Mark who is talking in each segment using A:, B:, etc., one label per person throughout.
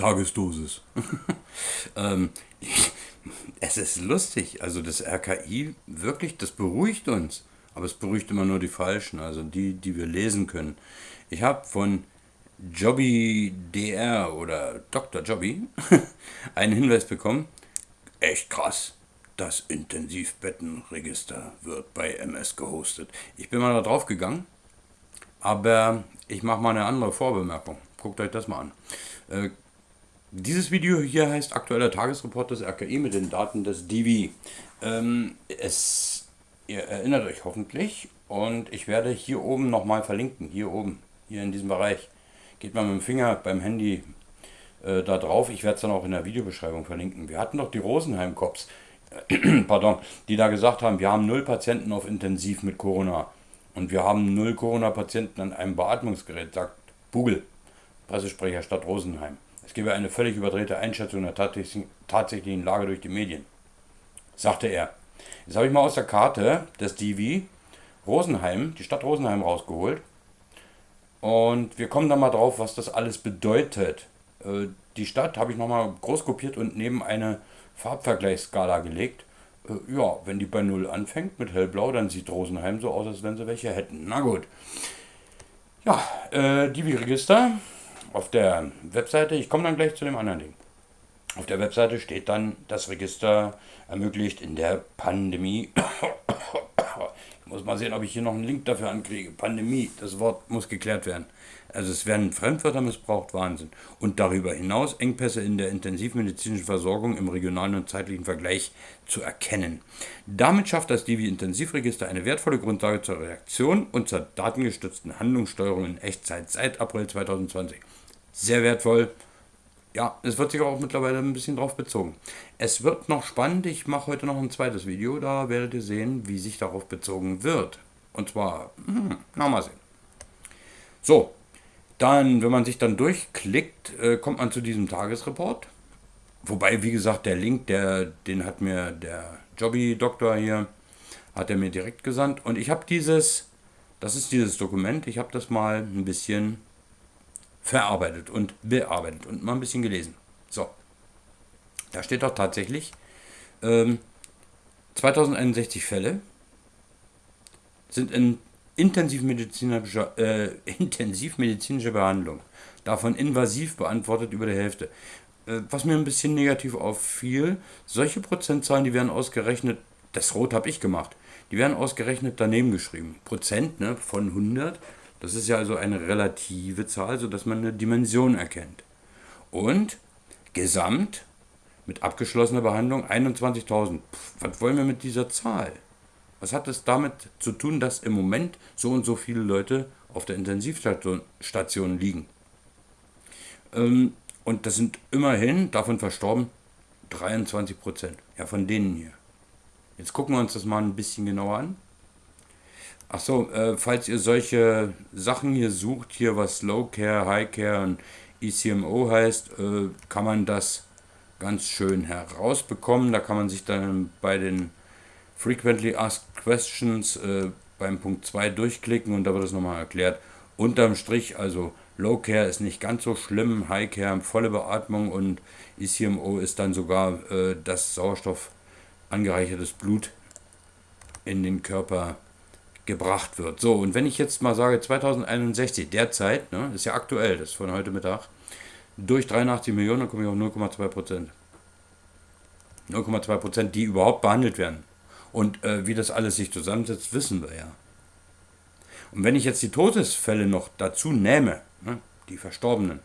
A: Tagesdosis. ähm, es ist lustig. Also das RKI, wirklich, das beruhigt uns. Aber es beruhigt immer nur die Falschen, also die, die wir lesen können. Ich habe von Jobby DR oder Dr. Jobby einen Hinweis bekommen. Echt krass. Das Intensivbettenregister wird bei MS gehostet. Ich bin mal da drauf gegangen, aber ich mache mal eine andere Vorbemerkung. Guckt euch das mal an. Äh, dieses Video hier heißt aktueller Tagesreport des RKI mit den Daten des DV. Ähm, es, ihr erinnert euch hoffentlich und ich werde hier oben nochmal verlinken, hier oben, hier in diesem Bereich. Geht mal mit dem Finger beim Handy äh, da drauf, ich werde es dann auch in der Videobeschreibung verlinken. Wir hatten doch die Rosenheim-Cops, äh, pardon, die da gesagt haben, wir haben null Patienten auf Intensiv mit Corona und wir haben null Corona-Patienten an einem Beatmungsgerät, sagt Bugel, Pressesprecher Stadt Rosenheim. Es gebe eine völlig überdrehte Einschätzung der tatsächlichen Lage durch die Medien, sagte er. Jetzt habe ich mal aus der Karte des DV Rosenheim, die Stadt Rosenheim rausgeholt. Und wir kommen dann mal drauf, was das alles bedeutet. Äh, die Stadt habe ich nochmal groß kopiert und neben eine Farbvergleichsskala gelegt. Äh, ja, wenn die bei 0 anfängt mit hellblau, dann sieht Rosenheim so aus, als wenn sie welche hätten. Na gut. Ja, äh, DV-Register auf der Webseite, ich komme dann gleich zu dem anderen Ding. Auf der Webseite steht dann, das Register ermöglicht in der Pandemie. Ich muss mal sehen, ob ich hier noch einen Link dafür ankriege. Pandemie, das Wort muss geklärt werden. Also es werden Fremdwörter missbraucht, Wahnsinn. Und darüber hinaus Engpässe in der intensivmedizinischen Versorgung im regionalen und zeitlichen Vergleich zu erkennen. Damit schafft das Divi-Intensivregister eine wertvolle Grundlage zur Reaktion und zur datengestützten Handlungssteuerung in Echtzeit seit April 2020 sehr wertvoll. Ja, es wird sich auch mittlerweile ein bisschen drauf bezogen. Es wird noch spannend. Ich mache heute noch ein zweites Video. Da werdet ihr sehen, wie sich darauf bezogen wird. Und zwar, hm, na mal sehen. So, dann, wenn man sich dann durchklickt, äh, kommt man zu diesem Tagesreport. Wobei, wie gesagt, der Link, der, den hat mir der Jobby-Doktor hier, hat er mir direkt gesandt. Und ich habe dieses, das ist dieses Dokument, ich habe das mal ein bisschen verarbeitet und bearbeitet und mal ein bisschen gelesen. So, da steht doch tatsächlich ähm, 2061 Fälle sind in intensivmedizinischer, äh, intensivmedizinische Behandlung. Davon invasiv beantwortet über die Hälfte. Äh, was mir ein bisschen negativ auffiel, solche Prozentzahlen, die werden ausgerechnet, das Rot habe ich gemacht, die werden ausgerechnet daneben geschrieben. Prozent ne, von 100 das ist ja also eine relative Zahl, sodass man eine Dimension erkennt. Und gesamt mit abgeschlossener Behandlung 21.000. Was wollen wir mit dieser Zahl? Was hat es damit zu tun, dass im Moment so und so viele Leute auf der Intensivstation liegen? Ähm, und das sind immerhin davon verstorben 23 Prozent. Ja, von denen hier. Jetzt gucken wir uns das mal ein bisschen genauer an. Ach so, äh, falls ihr solche Sachen hier sucht, hier was Low Care, High Care und ECMO heißt, äh, kann man das ganz schön herausbekommen. Da kann man sich dann bei den Frequently Asked Questions äh, beim Punkt 2 durchklicken und da wird es nochmal erklärt. Unterm Strich, also Low Care ist nicht ganz so schlimm, High Care volle Beatmung und ECMO ist dann sogar äh, das Sauerstoff angereichertes Blut in den Körper gebracht wird. So, und wenn ich jetzt mal sage 2061, derzeit, ne, ist ja aktuell, das ist von heute Mittag, durch 83 Millionen, dann komme ich auf 0,2 Prozent. 0,2 Prozent, die überhaupt behandelt werden. Und äh, wie das alles sich zusammensetzt, wissen wir ja. Und wenn ich jetzt die Todesfälle noch dazu nehme, ne, die Verstorbenen,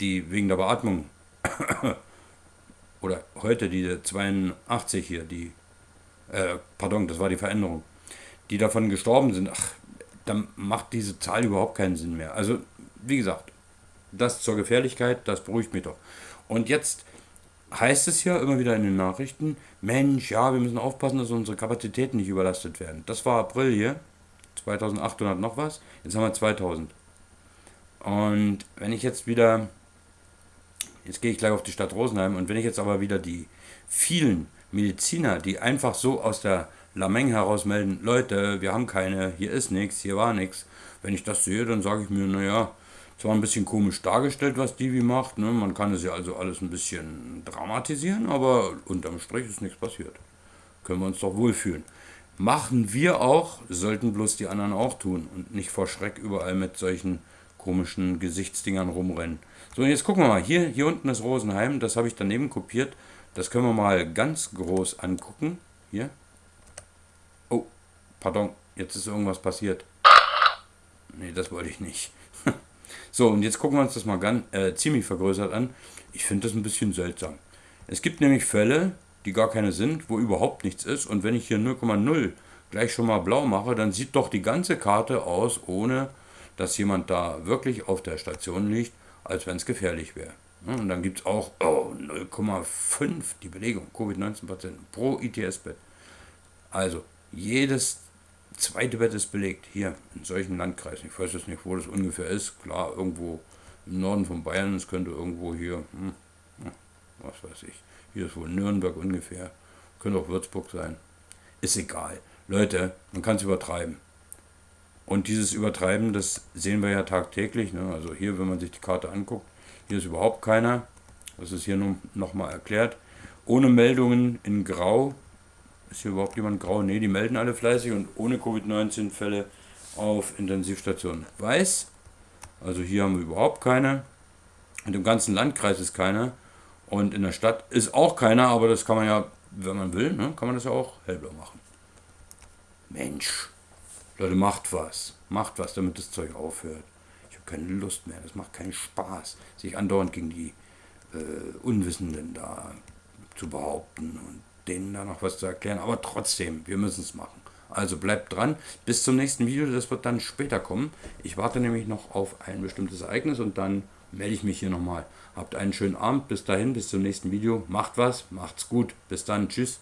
A: die wegen der Beatmung, oder heute die 82 hier, die, äh, pardon, das war die Veränderung, die davon gestorben sind, ach, dann macht diese Zahl überhaupt keinen Sinn mehr. Also, wie gesagt, das zur Gefährlichkeit, das beruhigt mich doch. Und jetzt heißt es ja immer wieder in den Nachrichten, Mensch, ja, wir müssen aufpassen, dass unsere Kapazitäten nicht überlastet werden. Das war April hier, 2800 noch was, jetzt haben wir 2000. Und wenn ich jetzt wieder, jetzt gehe ich gleich auf die Stadt Rosenheim, und wenn ich jetzt aber wieder die vielen Mediziner, die einfach so aus der Lameng herausmelden, Leute, wir haben keine, hier ist nichts, hier war nichts. Wenn ich das sehe, dann sage ich mir, naja, zwar ein bisschen komisch dargestellt, was Divi macht. Ne? Man kann es ja also alles ein bisschen dramatisieren, aber unterm Strich ist nichts passiert. Können wir uns doch wohlfühlen. Machen wir auch, sollten bloß die anderen auch tun und nicht vor Schreck überall mit solchen komischen Gesichtsdingern rumrennen. So, und jetzt gucken wir mal. Hier, hier unten ist Rosenheim, das habe ich daneben kopiert. Das können wir mal ganz groß angucken. Hier. Pardon, jetzt ist irgendwas passiert. Nee, das wollte ich nicht. so, und jetzt gucken wir uns das mal ganz, äh, ziemlich vergrößert an. Ich finde das ein bisschen seltsam. Es gibt nämlich Fälle, die gar keine sind, wo überhaupt nichts ist. Und wenn ich hier 0,0 gleich schon mal blau mache, dann sieht doch die ganze Karte aus, ohne dass jemand da wirklich auf der Station liegt, als wenn es gefährlich wäre. Und dann gibt es auch oh, 0,5 die Belegung, Covid-19-Patienten pro ITS-Bett. Also jedes zweite Bett ist belegt, hier in solchen Landkreisen. Ich weiß jetzt nicht, wo das ungefähr ist. Klar, irgendwo im Norden von Bayern, es könnte irgendwo hier, hm, was weiß ich, hier ist wohl Nürnberg ungefähr, könnte auch Würzburg sein. Ist egal. Leute, man kann es übertreiben. Und dieses Übertreiben, das sehen wir ja tagtäglich. Ne? Also hier, wenn man sich die Karte anguckt, hier ist überhaupt keiner. Das ist hier nochmal erklärt. Ohne Meldungen in Grau. Ist hier überhaupt jemand grau? Ne, die melden alle fleißig und ohne Covid-19-Fälle auf Intensivstationen. Weiß. Also hier haben wir überhaupt keine. Und im ganzen Landkreis ist keiner. Und in der Stadt ist auch keiner, aber das kann man ja, wenn man will, ne, kann man das ja auch hellblau machen. Mensch. Leute, macht was. Macht was, damit das Zeug aufhört. Ich habe keine Lust mehr. Das macht keinen Spaß, sich andauernd gegen die äh, Unwissenden da zu behaupten und denen da noch was zu erklären. Aber trotzdem, wir müssen es machen. Also bleibt dran. Bis zum nächsten Video. Das wird dann später kommen. Ich warte nämlich noch auf ein bestimmtes Ereignis und dann melde ich mich hier nochmal. Habt einen schönen Abend. Bis dahin, bis zum nächsten Video. Macht was, macht's gut. Bis dann. Tschüss.